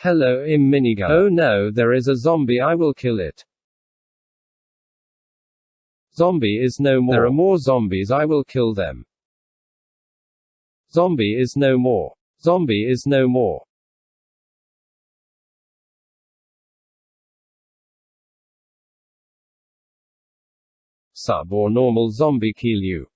Hello im minigun. Oh no, there is a zombie I will kill it. Zombie is no more. There are more zombies I will kill them. Zombie is no more. Zombie is no more. Sub or normal zombie kill you.